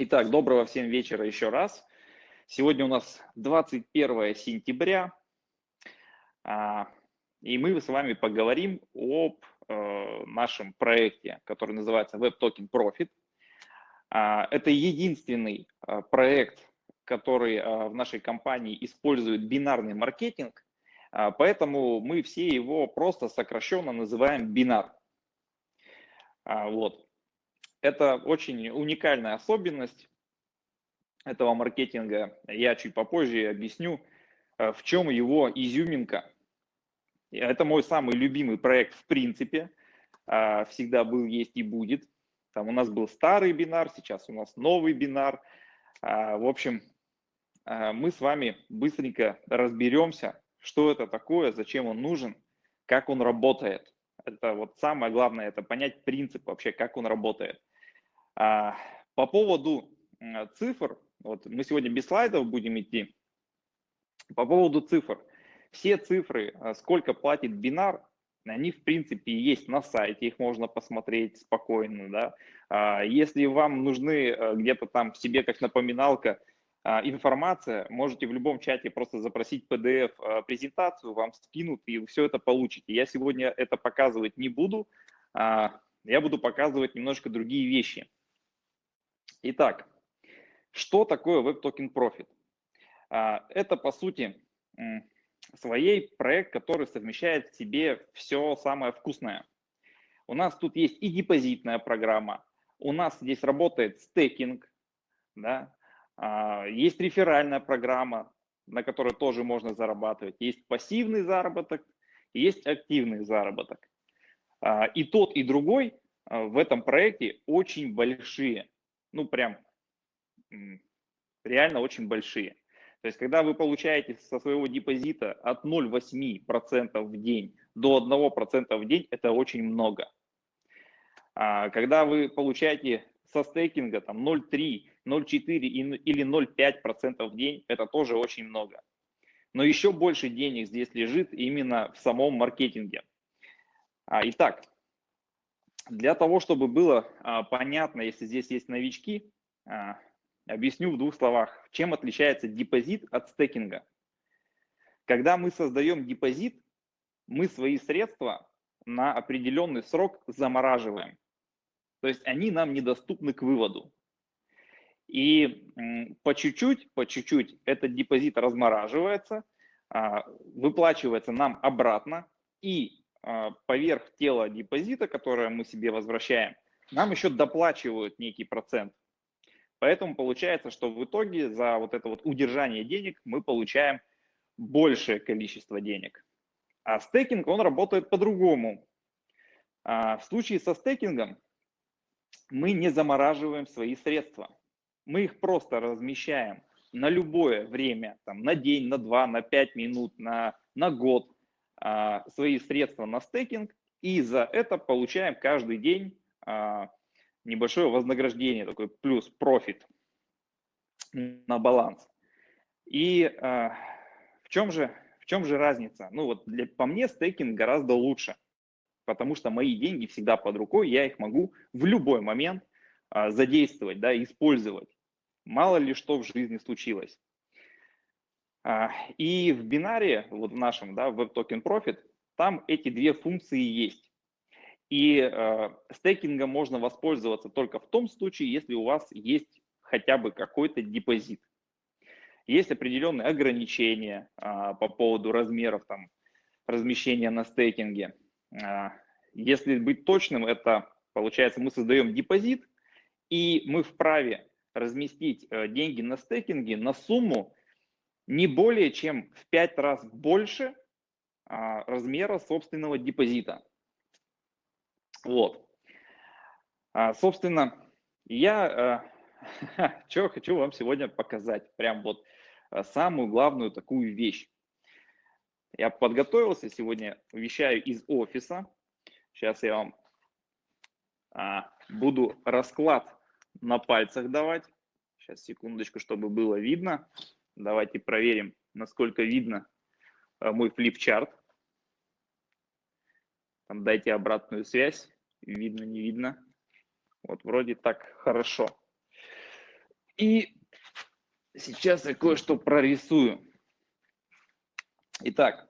Итак, доброго всем вечера еще раз. Сегодня у нас 21 сентября, а, и мы с вами поговорим об э, нашем проекте, который называется Web Token Profit. А, это единственный э, проект, который в нашей компании использует бинарный маркетинг, а, поэтому мы все его просто сокращенно называем бинар. Вот. Это очень уникальная особенность этого маркетинга. Я чуть попозже объясню, э, в чем его изюминка. Это мой самый любимый проект в принципе. А, всегда был, есть и будет. Там у нас был старый бинар, сейчас у нас новый бинар. А, в общем, а, мы с вами быстренько разберемся, что это такое, зачем он нужен, как он работает. Это вот самое главное, это понять принцип вообще, как он работает. А, по поводу цифр, вот мы сегодня без слайдов будем идти. По поводу цифр. Все цифры, а, сколько платит бинар, они в принципе есть на сайте, их можно посмотреть спокойно. Да? А, если вам нужны где-то там себе как напоминалка информация, можете в любом чате просто запросить PDF-презентацию, вам скинут и все это получите. Я сегодня это показывать не буду, я буду показывать немножко другие вещи. Итак, что такое Web Token Profit? А, это, по сути, своей проект, который совмещает в себе все самое вкусное. У нас тут есть и депозитная программа, у нас здесь работает стейкинг, да? А, есть реферальная программа, на которой тоже можно зарабатывать, есть пассивный заработок, есть активный заработок. А, и тот, и другой в этом проекте очень большие ну прям реально очень большие. То есть, когда вы получаете со своего депозита от 0,8% в день до 1% в день, это очень много. А когда вы получаете со стейкинга там 0,3, 0,4 или 0,5% в день, это тоже очень много. Но еще больше денег здесь лежит именно в самом маркетинге. А, итак, для того, чтобы было а, понятно, если здесь есть новички, а, объясню в двух словах, чем отличается депозит от стекинга. Когда мы создаем депозит, мы свои средства на определенный срок замораживаем. То есть они нам недоступны к выводу. И по чуть-чуть, по чуть-чуть этот депозит размораживается, а, выплачивается нам обратно, и поверх тела депозита, которое мы себе возвращаем, нам еще доплачивают некий процент. Поэтому получается, что в итоге за вот это вот удержание денег мы получаем большее количество денег. А стейкинг, он работает по-другому. А в случае со стейкингом мы не замораживаем свои средства. Мы их просто размещаем на любое время, там, на день, на два, на пять минут, на, на год. А, свои средства на стейкинг, и за это получаем каждый день а, небольшое вознаграждение, такой плюс профит на баланс. И а, в чем же, в чем же разница? Ну вот для, по мне стейкинг гораздо лучше, потому что мои деньги всегда под рукой, я их могу в любой момент задействовать, да, использовать. Мало ли что в жизни случилось. А, и в бинаре, вот в нашем, да, Web Token Profit, там эти две функции есть. И э, стейкингом можно воспользоваться только в том случае, если у вас есть хотя бы какой-то депозит. Есть определенные ограничения э, по поводу размеров там, размещения на стейкинге. Э, если быть точным, это получается мы создаем депозит, и мы вправе разместить э, деньги на стейкинге на сумму, не более чем в 5 раз больше а, размера собственного депозита. Вот. А, собственно, я а, что хочу вам сегодня показать. Прям вот а, самую главную такую вещь. Я подготовился сегодня, вещаю из офиса. Сейчас я вам а, буду расклад на пальцах давать. Сейчас, секундочку, чтобы было видно. Давайте проверим, насколько видно э, мой флипчарт. Там дайте обратную связь. Видно, не видно. Вот вроде так хорошо. И сейчас я кое-что прорисую. Итак,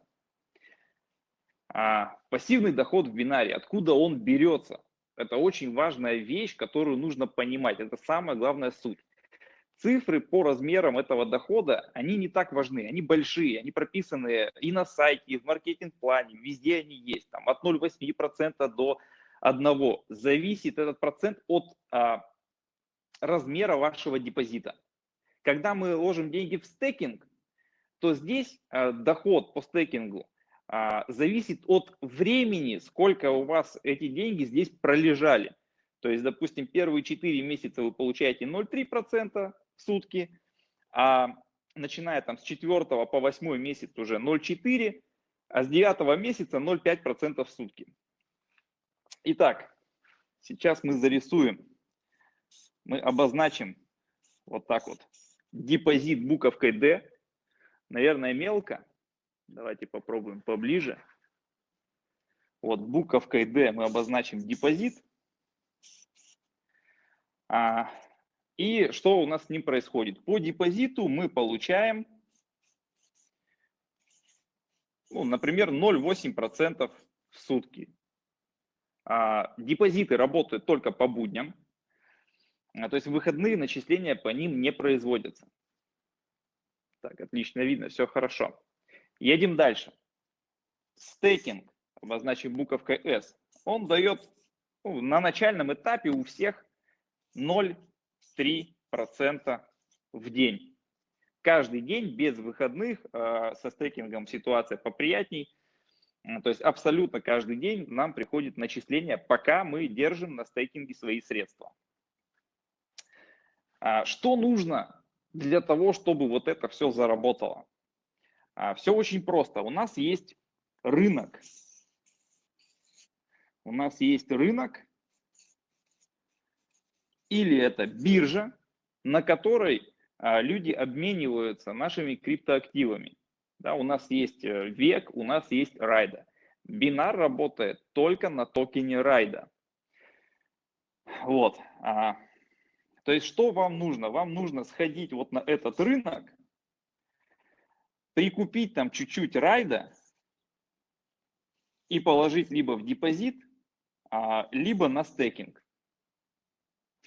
а, пассивный доход в бинаре, откуда он берется? Это очень важная вещь, которую нужно понимать. Это самая главная суть. Цифры по размерам этого дохода, они не так важны, они большие, они прописаны и на сайте, и в маркетинг-плане, везде они есть, там от 0,8% до 1%. Зависит этот процент от а, размера вашего депозита. Когда мы ложим деньги в стейкинг, то здесь а, доход по стейкингу а, зависит от времени, сколько у вас эти деньги здесь пролежали. То есть, допустим, первые 4 месяца вы получаете 0,3% в сутки, а начиная там с 4 по 8 месяц уже 0,4%, а с 9 месяца 0,5% в сутки. Итак, сейчас мы зарисуем, мы обозначим вот так вот депозит буковкой D, наверное, мелко, Давайте попробуем поближе. Вот буковкой D мы обозначим депозит. А, и что у нас с ним происходит? По депозиту мы получаем, ну, например, 0,8% в сутки. А, депозиты работают только по будням, а, то есть выходные начисления по ним не производятся. Так, отлично видно, все хорошо. Едем дальше. Стейкинг, обозначив буковкой S, он дает ну, на начальном этапе у всех 0,3% в день. Каждый день без выходных э, со стейкингом ситуация поприятней. То есть абсолютно каждый день нам приходит начисление, пока мы держим на стейкинге свои средства. А что нужно для того, чтобы вот это все заработало? А, все очень просто. У нас есть рынок. У нас есть рынок, или это биржа, на которой а, люди обмениваются нашими криптоактивами. Да, у нас есть э, век, у нас есть райда. Бинар работает только на токене райда. Вот. А, то есть что вам нужно? Вам нужно сходить вот на этот рынок, прикупить там чуть-чуть райда и положить либо в депозит, а, либо на стейкинг.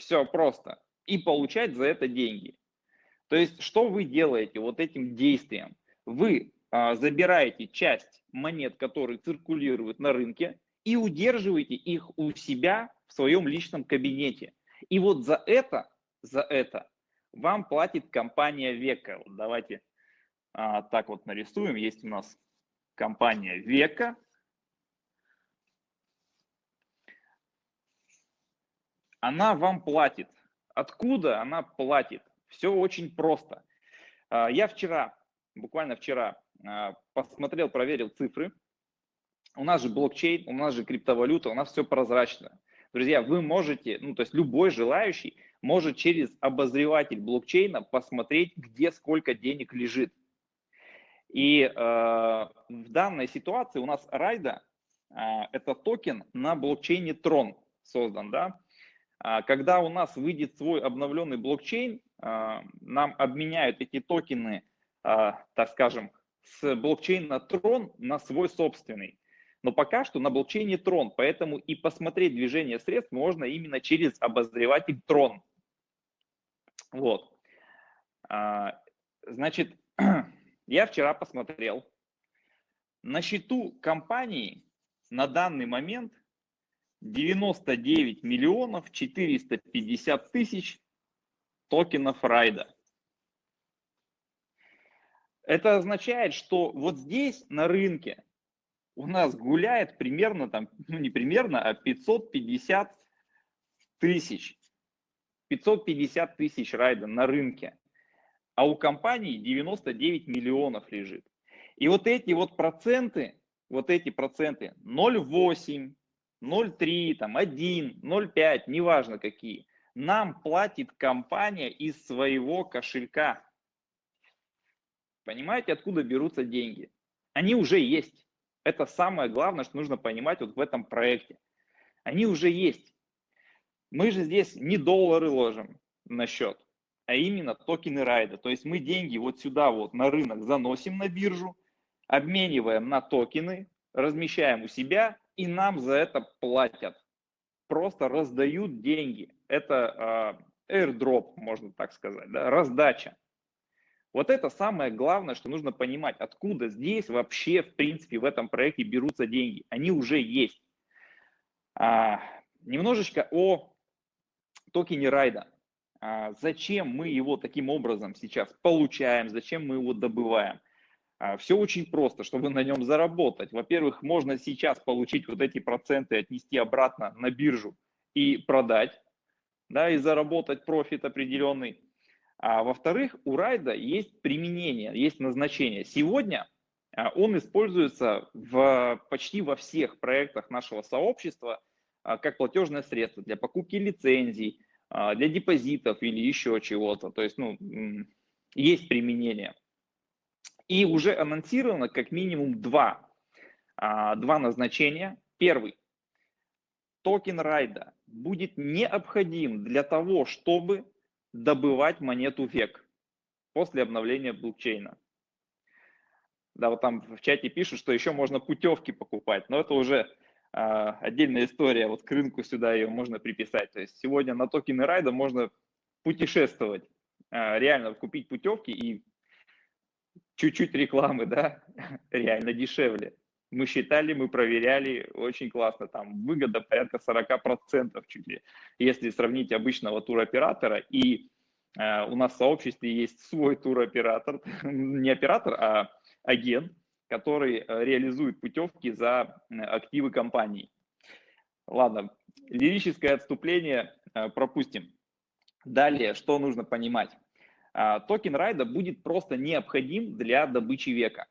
Все просто. И получать за это деньги. То есть, что вы делаете вот этим действием? Вы а, забираете часть монет, которые циркулируют на рынке, и удерживаете их у себя в своем личном кабинете. И вот за это, за это вам платит компания Века. Вот давайте а, так вот нарисуем. Есть у нас компания Века. Она вам платит. Откуда она платит? Все очень просто. А, я вчера, буквально вчера, а, посмотрел, проверил цифры. У нас же блокчейн, у нас же криптовалюта, у нас все прозрачно. Друзья, вы можете, ну то есть любой желающий может через обозреватель блокчейна посмотреть, где сколько денег лежит. И э, в данной ситуации у нас Райда э, это токен на блокчейне Tron создан, да. А когда у нас выйдет свой обновленный блокчейн, э, нам обменяют эти токены, э, так скажем, с блокчейна Tron на свой собственный. Но пока что на блокчейне Tron, поэтому и посмотреть движение средств можно именно через обозреватель Tron. Вот. Значит, Я вчера посмотрел. На счету компании на данный момент 99 миллионов 450 тысяч токенов райда. Это означает, что вот здесь на рынке у нас гуляет примерно там, ну не примерно, а 550 тысяч. 550 тысяч райда на рынке а у компании 99 миллионов лежит. И вот эти вот проценты, вот эти проценты 0,8, 0,3, там 1, 0,5, неважно какие, нам платит компания из своего кошелька. Понимаете, откуда берутся деньги? Они уже есть. Это самое главное, что нужно понимать вот в этом проекте. Они уже есть. Мы же здесь не доллары ложим на счет. а именно токены райда. То есть мы деньги вот сюда вот на рынок заносим на биржу, обмениваем на токены, размещаем у себя и нам за это платят. Просто раздают деньги. Это э, airdrop, можно так сказать, да, раздача. Вот это самое главное, что нужно понимать, откуда здесь вообще, в принципе, в этом проекте берутся деньги. Они уже есть. А, немножечко о токене райда. А, зачем мы его таким образом сейчас получаем, зачем мы его добываем? А, Все очень просто, чтобы на нем заработать. Во-первых, можно сейчас получить вот эти проценты, отнести обратно на биржу и продать, да, и заработать профит определенный. А во-вторых, у райда есть применение, есть назначение. Сегодня а, он используется в, почти во всех проектах нашего сообщества а, как платежное средство для покупки лицензий, для депозитов или еще чего-то. То есть ну, есть применение. И уже анонсировано как минимум два, два назначения. Первый. Токен райда будет необходим для того, чтобы добывать монету век после обновления блокчейна. Да, вот там в чате пишут, что еще можно путевки покупать, но это уже э, отдельная история, вот к рынку сюда ее можно приписать. То есть сегодня на токены райда можно путешествовать, э, реально купить путевки и чуть-чуть рекламы, да, реально дешевле. Мы считали, мы проверяли, очень классно, там выгода порядка 40% чуть ли, если сравнить обычного туроператора. И э, у нас в сообществе есть свой туроператор, не оператор, а агент, который э, реализует путевки за активы компании. Ладно, лирическое отступление э, пропустим. Далее, что нужно понимать? Э, токен райда будет просто необходим для добычи века.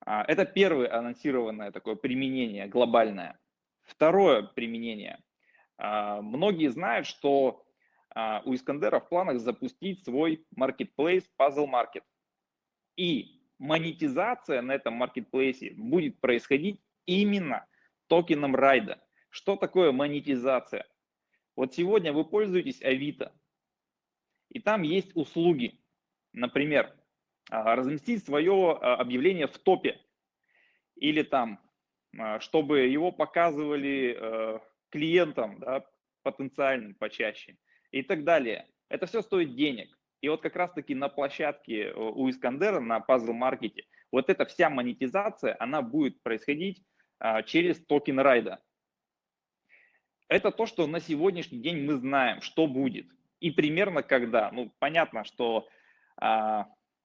А, это первое анонсированное такое применение глобальное. Второе применение. А, многие знают, что а, у Искандера в планах запустить свой marketplace Puzzle Market. И монетизация на этом маркетплейсе будет происходить именно токеном райда. Что такое монетизация? Вот сегодня вы пользуетесь Авито, и там есть услуги. Например, а, разместить свое а, объявление в топе или там, а, чтобы его показывали э, клиентам да, потенциальным почаще и так далее. Это все стоит денег. И вот как раз-таки на площадке э, у Искандера, на Puzzle Market, вот эта вся монетизация, она будет происходить через токен райда. Это то, что на сегодняшний день мы знаем, что будет. И примерно когда. Ну, понятно, что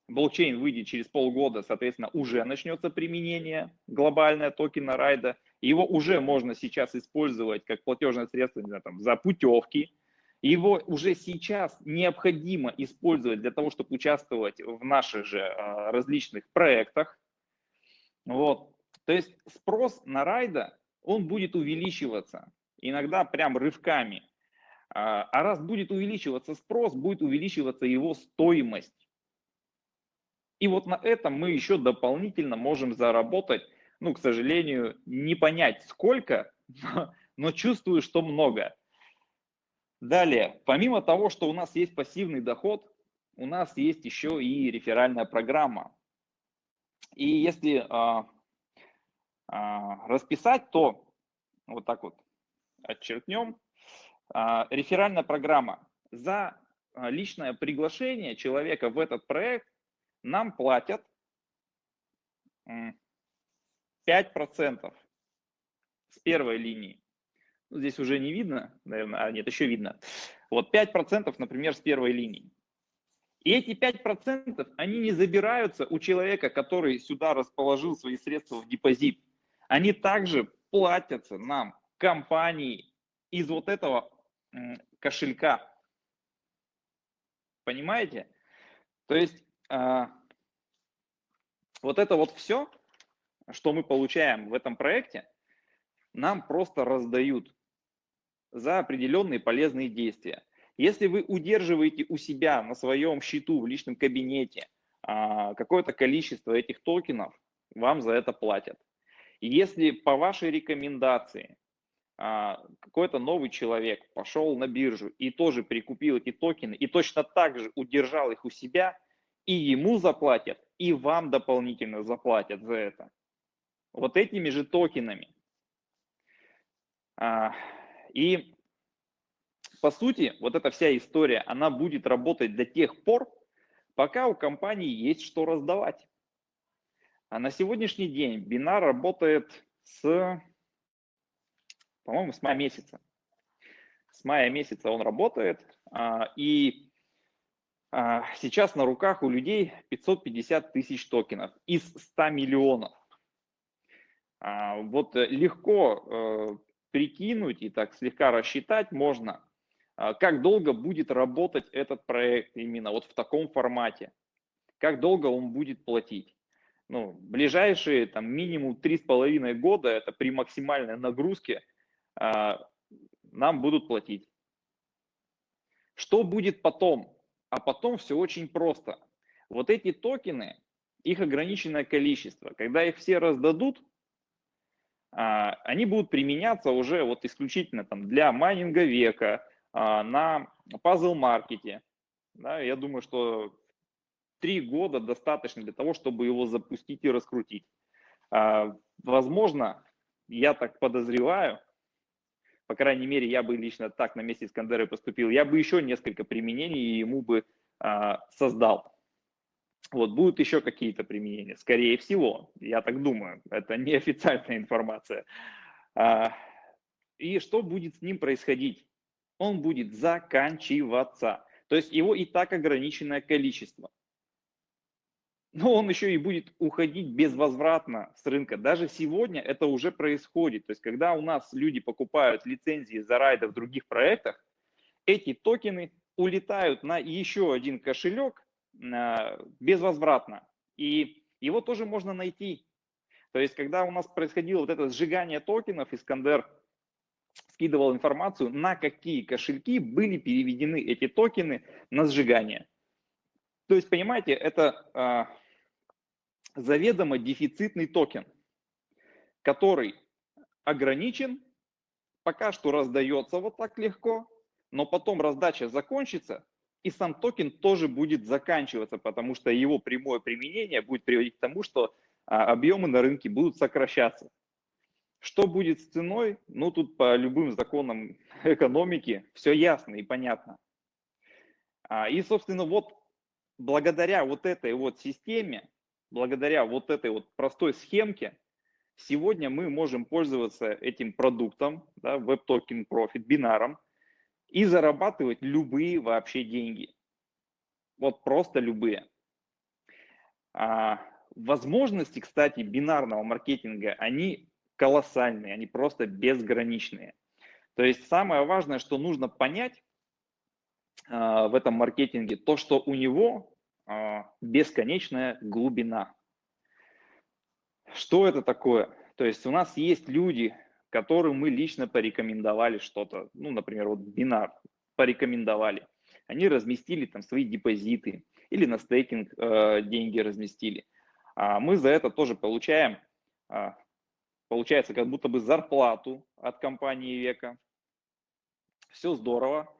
блокчейн выйдет через полгода, соответственно, уже начнется применение глобальное токена райда. Его уже можно сейчас использовать как платежное средство знаю, там, за путевки. Его уже сейчас необходимо использовать для того, чтобы участвовать в наших же э, различных проектах. Вот. То есть спрос на райда, он будет увеличиваться, иногда прям рывками. А, а раз будет увеличиваться спрос, будет увеличиваться его стоимость. И вот на этом мы еще дополнительно можем заработать, ну, к сожалению, не понять сколько, но чувствую, что много. Далее, помимо того, что у нас есть пассивный доход, у нас есть еще и реферальная программа. И если а, а, расписать, то вот так вот отчеркнем. А, реферальная программа. За а, личное приглашение человека в этот проект нам платят 5% с первой линии. Ну, здесь уже не видно, наверное, а нет, еще видно. Вот 5%, например, с первой линии. И эти 5%, они не забираются у человека, который сюда расположил свои средства в депозит. Они также платятся нам, компании, из вот этого кошелька. Понимаете? То есть а, вот это вот все, что мы получаем в этом проекте, нам просто раздают за определенные полезные действия. Если вы удерживаете у себя на своем счету в личном кабинете а, какое-то количество этих токенов, вам за это платят. Если по вашей рекомендации какой-то новый человек пошел на биржу и тоже прикупил эти токены и точно так же удержал их у себя, и ему заплатят, и вам дополнительно заплатят за это. Вот этими же токенами. А, и по сути, вот эта вся история, она будет работать до тех пор, пока у компании есть что раздавать. А на сегодняшний день бинар работает с, по-моему, с мая месяца. С мая месяца он работает, а, и а, сейчас на руках у людей 550 тысяч токенов из 100 миллионов. Вот легко э, прикинуть и так слегка рассчитать можно, а, как долго будет работать этот проект именно вот в таком формате, как долго он будет платить. Ну, ближайшие там минимум три с половиной года, это при максимальной нагрузке, а, нам будут платить. Что будет потом? А потом все очень просто. Вот эти токены, их ограниченное количество, когда их все раздадут, а, они будут применяться уже вот исключительно там для майнинга века, а, на пазл-маркете. Да, я думаю, что три года достаточно для того, чтобы его запустить и раскрутить. А, возможно, я так подозреваю, по крайней мере, я бы лично так на месте Искандера поступил, я бы еще несколько применений ему бы а, создал. Вот, будут еще какие-то применения, скорее всего, я так думаю, это неофициальная информация. И что будет с ним происходить? он будет заканчиваться. То есть его и так ограниченное количество. Но он еще и будет уходить безвозвратно с рынка. Даже сегодня это уже происходит. То есть когда у нас люди покупают лицензии за райды в других проектах, эти токены улетают на еще один кошелек а, безвозвратно. И его тоже можно найти. То есть когда у нас происходило вот это сжигание токенов, Искандер скидывал информацию, на какие кошельки были переведены эти токены на сжигание. То есть, понимаете, это э, заведомо дефицитный токен, который ограничен, пока что раздается вот так легко, но потом раздача закончится, и сам токен тоже будет заканчиваться, потому что его прямое применение будет приводить к тому, что а, объемы на рынке будут сокращаться. Что будет с ценой? Ну, тут по любым законам экономики все ясно и понятно. А, и, собственно, вот благодаря вот этой вот системе, благодаря вот этой вот простой схемке, сегодня мы можем пользоваться этим продуктом, да, WebToken Profit, бинаром, и зарабатывать любые вообще деньги. Вот просто любые. А, возможности, кстати, бинарного маркетинга, они колоссальные, они просто безграничные. То есть самое важное, что нужно понять э, в этом маркетинге, то, что у него бесконечная глубина. Что это такое? То есть у нас есть люди, которым мы лично порекомендовали что-то, ну, например, вот бинар порекомендовали. Они разместили там свои депозиты или на стейкинг э, деньги разместили. А мы за это тоже получаем получается как будто бы зарплату от компании века. Все здорово.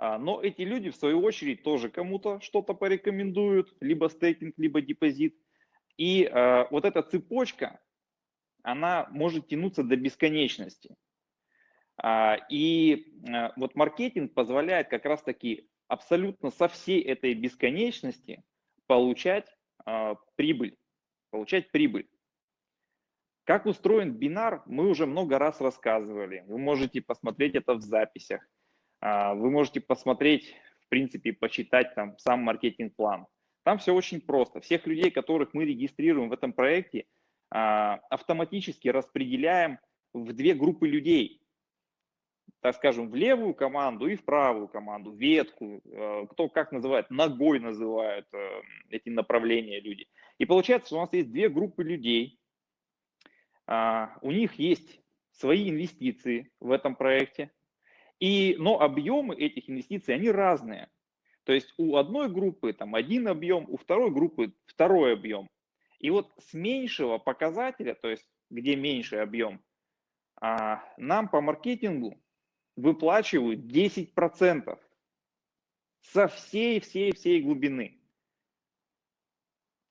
А, но эти люди, в свою очередь, тоже кому-то что-то порекомендуют, либо стейкинг, либо депозит. И э, вот эта цепочка, она может тянуться до бесконечности. А, и вот маркетинг позволяет как раз-таки абсолютно со всей этой бесконечности получать прибыль. Получать прибыль. Как устроен бинар, мы уже много раз рассказывали. Вы можете посмотреть это в записях. А, вы можете посмотреть, в принципе, почитать там сам маркетинг-план. Там все очень просто. Всех людей, которых мы регистрируем в этом проекте, а, автоматически распределяем в две группы людей. Так скажем, в левую команду и в правую команду, ветку, э, кто как называет, ногой называют э, эти направления люди. И получается, что у нас есть две группы людей, а, у них есть свои инвестиции в этом проекте, и, но объемы этих инвестиций, они разные. То есть у одной группы там один объем, у второй группы второй объем. И вот с меньшего показателя, то есть где меньший объем, а, нам по маркетингу выплачивают 10% со всей-всей-всей глубины.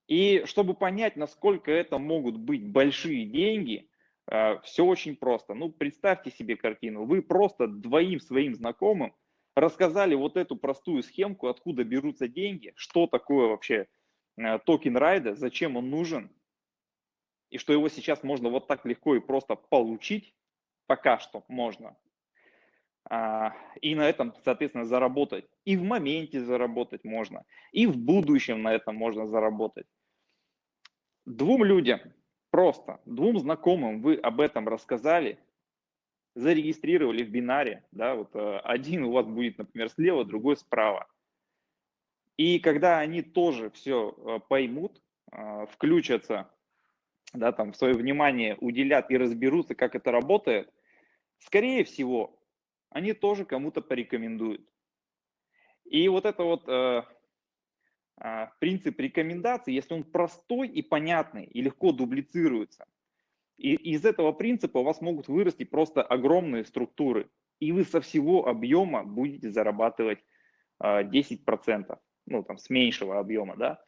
И чтобы понять, насколько это могут быть большие деньги, все очень просто. Ну, представьте себе картину. Вы просто двоим своим знакомым рассказали вот эту простую схемку, откуда берутся деньги, что такое вообще а, токен райда, зачем он нужен, и что его сейчас можно вот так легко и просто получить, пока что можно. А, и на этом, соответственно, заработать. И в моменте заработать можно, и в будущем на этом можно заработать. Двум людям, просто двум знакомым вы об этом рассказали, зарегистрировали в бинаре, да, вот э, один у вас будет, например, слева, другой справа. И когда они тоже все э, поймут, э, включатся, да, там, свое внимание уделят и разберутся, как это работает, скорее всего, они тоже кому-то порекомендуют. И вот это вот принцип рекомендаций, если он простой и понятный, и легко дублицируется, и из этого принципа у вас могут вырасти просто огромные структуры, и вы со всего объема будете зарабатывать 10%, а, ну там с меньшего объема, да,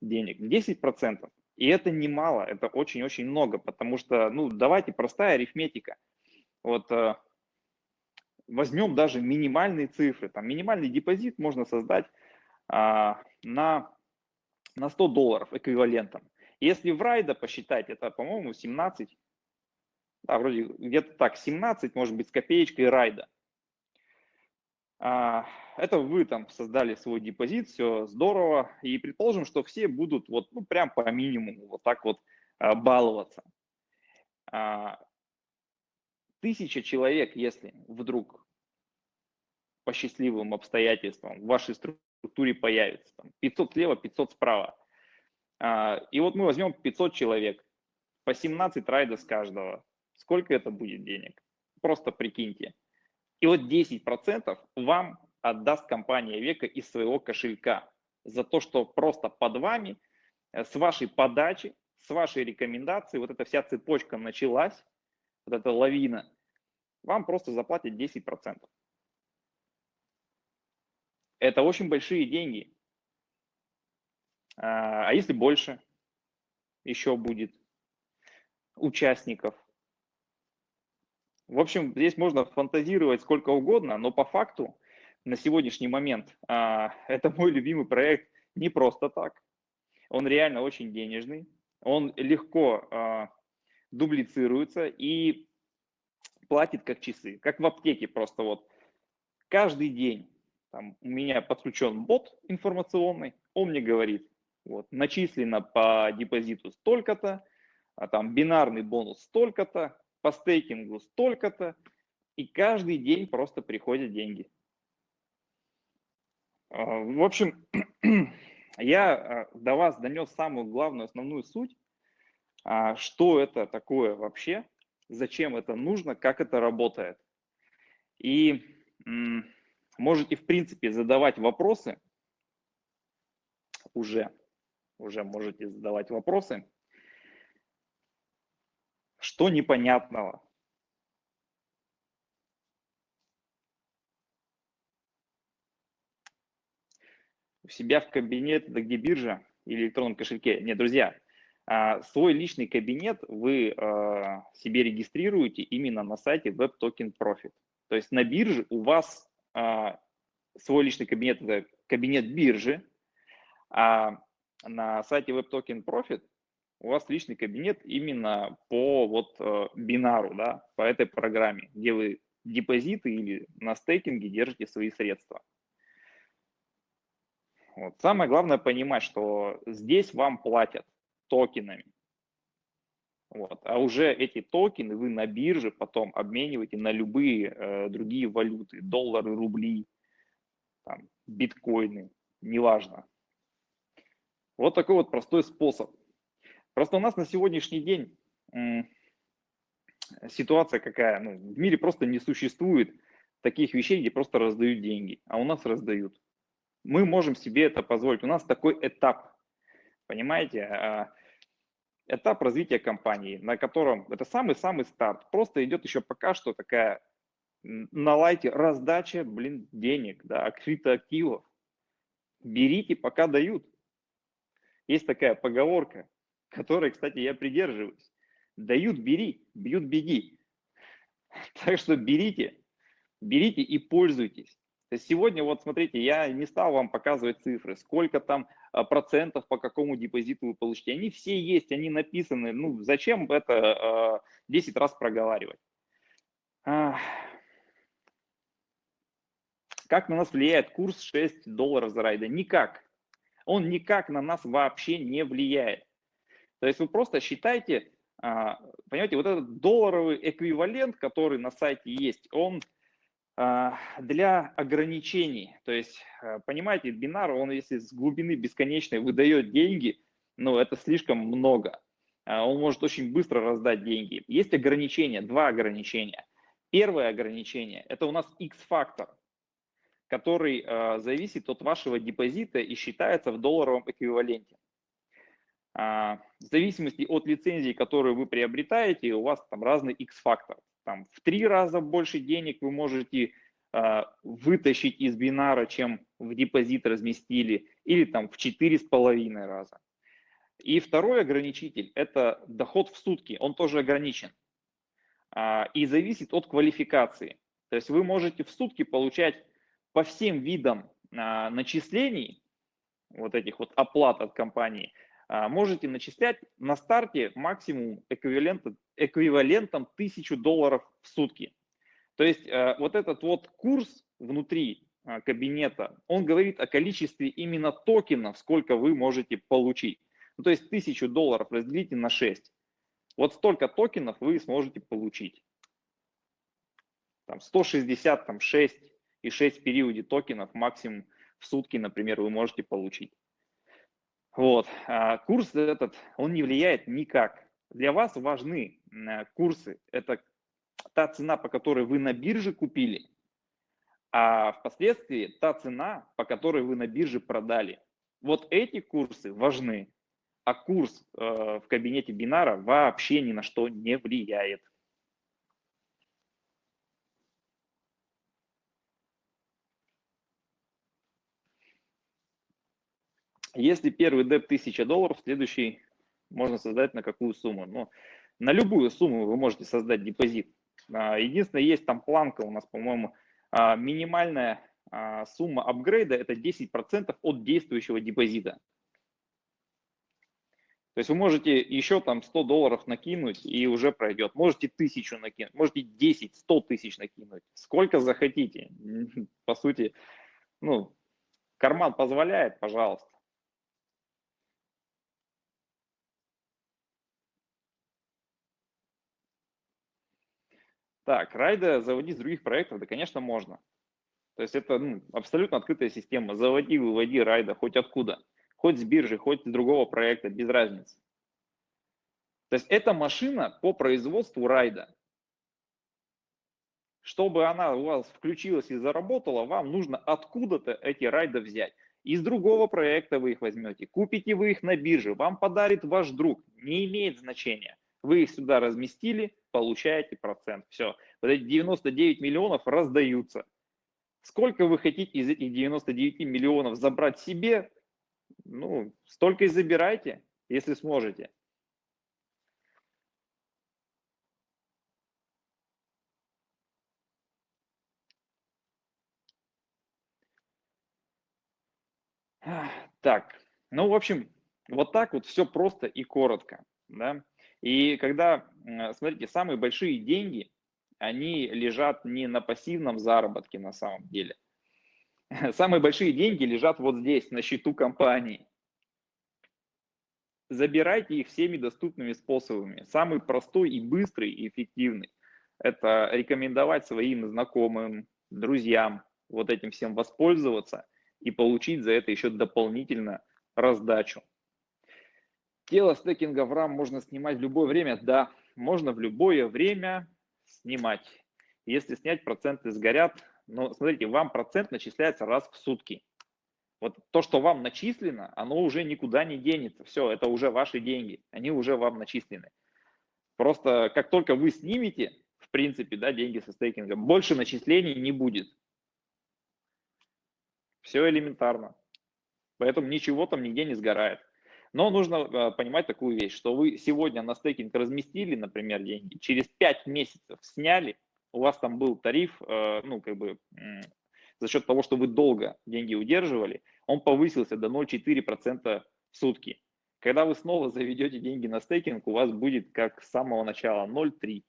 денег, 10%. И это немало, это очень-очень много, потому что, ну, давайте простая арифметика. Вот а, возьмем даже минимальные цифры, там минимальный депозит можно создать а, на, на 100 долларов эквивалентом. Если в райда посчитать, это, по-моему, 17, да, вроде где-то так, 17, может быть, с копеечкой райда. А, это вы там создали свой депозит, все здорово, и предположим, что все будут вот, ну, прям по минимуму вот так вот а, баловаться. Тысяча человек, если вдруг по счастливым обстоятельствам в вашей структуре структуре появится. Там 500 слева, 500 справа. А, и вот мы возьмем 500 человек, по 17 райда с каждого. Сколько это будет денег? Просто прикиньте. И вот 10% вам отдаст компания Века из своего кошелька за то, что просто под вами, э, с вашей подачи, с вашей рекомендации, вот эта вся цепочка началась, вот эта лавина, вам просто заплатят 10%. Это очень большие деньги. А, а если больше еще будет участников? В общем, здесь можно фантазировать сколько угодно, но по факту на сегодняшний момент а, это мой любимый проект не просто так. Он реально очень денежный, он легко а, дублицируется и платит как часы, как в аптеке просто вот. Каждый день там, у меня подключен бот информационный, он мне говорит, вот, начислено по депозиту столько-то, а там бинарный бонус столько-то, по стейкингу столько-то, и каждый день просто приходят деньги. А, в общем, я а, до вас донес самую главную, основную суть, а, что это такое вообще, зачем это нужно, как это работает. И Можете, в принципе, задавать вопросы. Уже, уже можете задавать вопросы. Что непонятного? У себя в кабинет, да где биржа или электронном кошельке. Нет, друзья, а, свой личный кабинет вы а, себе регистрируете именно на сайте Web Token Profit. То есть на бирже у вас а, свой личный кабинет, это кабинет биржи, а на сайте WebToken Profit у вас личный кабинет именно по вот э, бинару, да, по этой программе, где вы депозиты или на стейкинге держите свои средства. Вот. Самое главное понимать, что здесь вам платят токенами. Вот. А уже эти токены вы на бирже потом обмениваете на любые э, другие валюты, доллары, рубли, там, биткоины, неважно. Вот такой вот простой способ. Просто у нас на сегодняшний день ситуация какая, ну, в мире просто не существует таких вещей, где просто раздают деньги, а у нас раздают. Мы можем себе это позволить. У нас такой этап, понимаете? Этап развития компании, на котором это самый-самый старт. Просто идет еще пока что такая на лайте раздача, блин, денег, да, криптоактивов. Берите, пока дают. Есть такая поговорка, которой, кстати, я придерживаюсь. Дают, бери, бьют, беги. Так что берите, берите и пользуйтесь. То есть сегодня, вот смотрите, я не стал вам показывать цифры, сколько там а, процентов по какому депозиту вы получите. Они все есть, они написаны. Ну, зачем это 10 а, раз проговаривать? Как на нас влияет курс 6 долларов за райда? Никак. Он никак на нас вообще не влияет. То есть вы просто считайте, а, понимаете, вот этот долларовый эквивалент, который на сайте есть, он для ограничений. То есть, э, понимаете, бинар, он если с глубины бесконечной выдает деньги, ну, это слишком много. А, он может очень быстро раздать деньги. Есть ограничения, два ограничения. Первое ограничение – это у нас X-фактор, который э, зависит от вашего депозита и считается в долларовом эквиваленте. В зависимости от лицензии, которую вы приобретаете, у вас там разный X-фактор там, в три раза больше денег вы можете э, вытащить из бинара, чем в депозит разместили, или там в четыре с половиной раза. И второй ограничитель – это доход в сутки, он тоже ограничен э, и зависит от квалификации. То есть вы можете в сутки получать по всем видам э, начислений, вот этих вот оплат от компании, можете начислять на старте максимум эквивалента эквивалентом 1000 долларов в сутки. То есть э, вот этот вот курс внутри э, кабинета, он говорит о количестве именно токенов, сколько вы можете получить. Ну, то есть 1000 долларов разделите на 6. Вот столько токенов вы сможете получить. Там 160, там 6 и 6 в периоде токенов максимум в сутки, например, вы можете получить. Вот. А курс этот, он не влияет никак для вас важны э, курсы. Это та цена, по которой вы на бирже купили, а впоследствии та цена, по которой вы на бирже продали. Вот эти курсы важны, а курс э, в кабинете бинара вообще ни на что не влияет. Если первый деп 1000 долларов, следующий можно создать на какую сумму? Ну, на любую сумму вы можете создать депозит. А, единственное, есть там планка у нас, по-моему, а, минимальная а, сумма апгрейда – это 10% от действующего депозита. То есть вы можете еще там 100 долларов накинуть и уже пройдет. Можете тысячу накинуть, можете 10, 100 тысяч накинуть. Сколько захотите. По сути, ну, карман позволяет, пожалуйста. Так, райда заводить с других проектов, да, конечно, можно. То есть это ну, абсолютно открытая система. Заводи, выводи райда хоть откуда. Хоть с биржи, хоть с другого проекта, без разницы. То есть это машина по производству райда. Чтобы она у вас включилась и заработала, вам нужно откуда-то эти райды взять. Из другого проекта вы их возьмете, купите вы их на бирже, вам подарит ваш друг, не имеет значения. Вы их сюда разместили, получаете процент. Все. Вот эти 99 миллионов раздаются. Сколько вы хотите из этих 99 миллионов забрать себе, ну, столько и забирайте, если сможете. Так, ну, в общем, вот так вот все просто и коротко, да. И когда, смотрите, самые большие деньги, они лежат не на пассивном заработке на самом деле. Самые большие деньги лежат вот здесь, на счету компании. Забирайте их всеми доступными способами. Самый простой и быстрый и эффективный – это рекомендовать своим знакомым, друзьям вот этим всем воспользоваться и получить за это еще дополнительно раздачу. Тело стекинга в RAM можно снимать в любое время? Да, можно в любое время снимать. Если снять, проценты сгорят. Но смотрите, вам процент начисляется раз в сутки. Вот то, что вам начислено, оно уже никуда не денется. Все, это уже ваши деньги, они уже вам начислены. Просто как только вы снимете, в принципе, да, деньги со стейкинга, больше начислений не будет. Все элементарно. Поэтому ничего там нигде не сгорает. Но нужно э, понимать такую вещь, что вы сегодня на стейкинг разместили, например, деньги, через 5 месяцев сняли, у вас там был тариф, э, ну, как бы, за счет того, что вы долго деньги удерживали, он повысился до 0,4% в сутки. Когда вы снова заведете деньги на стейкинг, у вас будет как с самого начала 0,3.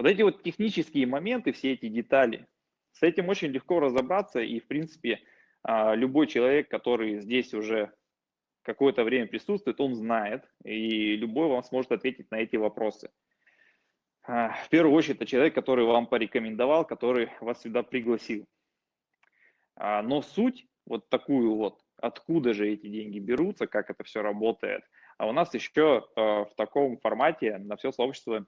Вот эти вот технические моменты, все эти детали, с этим очень легко разобраться, и, в принципе, а, любой человек, который здесь уже какое-то время присутствует, он знает, и любой вам сможет ответить на эти вопросы. А, в первую очередь, это человек, который вам порекомендовал, который вас сюда пригласил. А, но суть вот такую вот, откуда же эти деньги берутся, как это все работает, а у нас еще в таком формате на все сообщество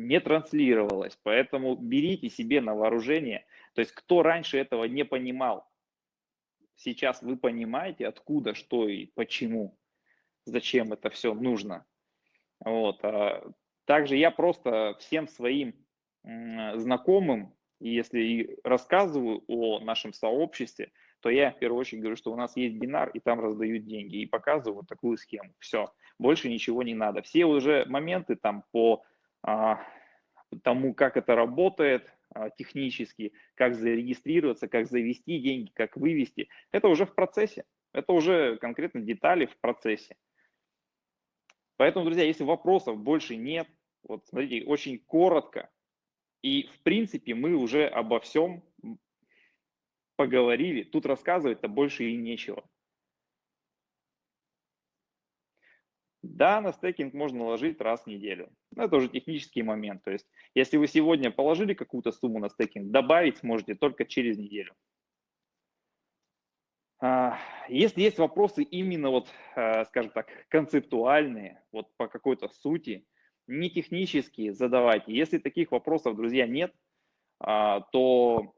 не транслировалось. Поэтому берите себе на вооружение. То есть кто раньше этого не понимал, сейчас вы понимаете, откуда, что и почему, зачем это все нужно. Вот. А также я просто всем своим знакомым, если рассказываю о нашем сообществе, то я в первую очередь говорю, что у нас есть бинар, и там раздают деньги, и показываю вот такую схему. Все, больше ничего не надо. Все уже моменты там по тому, как это работает а, технически, как зарегистрироваться, как завести деньги, как вывести, это уже в процессе. Это уже конкретно детали в процессе. Поэтому, друзья, если вопросов больше нет, вот смотрите, очень коротко, и в принципе мы уже обо всем поговорили, тут рассказывать-то больше и нечего. Да, на стейкинг можно ложить раз в неделю. Но это уже технический момент. То есть, если вы сегодня положили какую-то сумму на стейкинг, добавить сможете только через неделю. А, если есть вопросы именно вот, э, скажем так, концептуальные, вот по какой-то сути, не технические, задавайте. Если таких вопросов, друзья, нет, а, то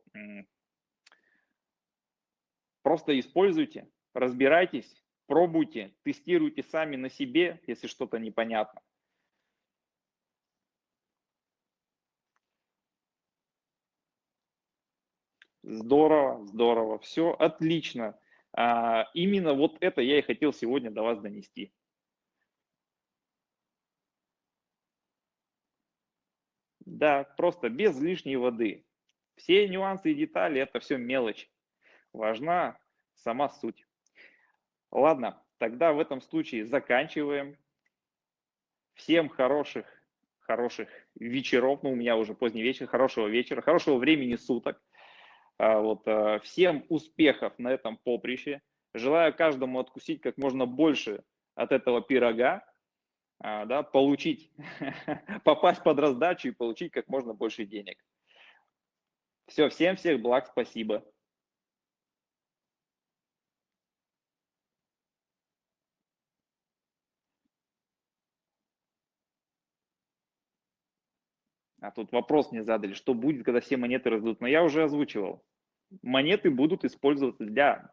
просто используйте, разбирайтесь, Пробуйте, тестируйте сами на себе, если что-то непонятно. Здорово, здорово, все отлично. А, именно вот это я и хотел сегодня до вас донести. Да, просто без лишней воды. Все нюансы и детали – это все мелочь. Важна сама суть. Ладно, тогда в этом случае заканчиваем. Всем хороших, хороших вечеров, ну у меня уже поздний вечер, хорошего вечера, хорошего времени суток. А, вот, а, всем успехов на этом поприще. Желаю каждому откусить как можно больше от этого пирога, а, да, получить, попасть под раздачу и получить как можно больше денег. Все, всем всех благ, спасибо. А тут вопрос мне задали, что будет, когда все монеты раздадут. Но я уже озвучивал. Монеты будут использоваться для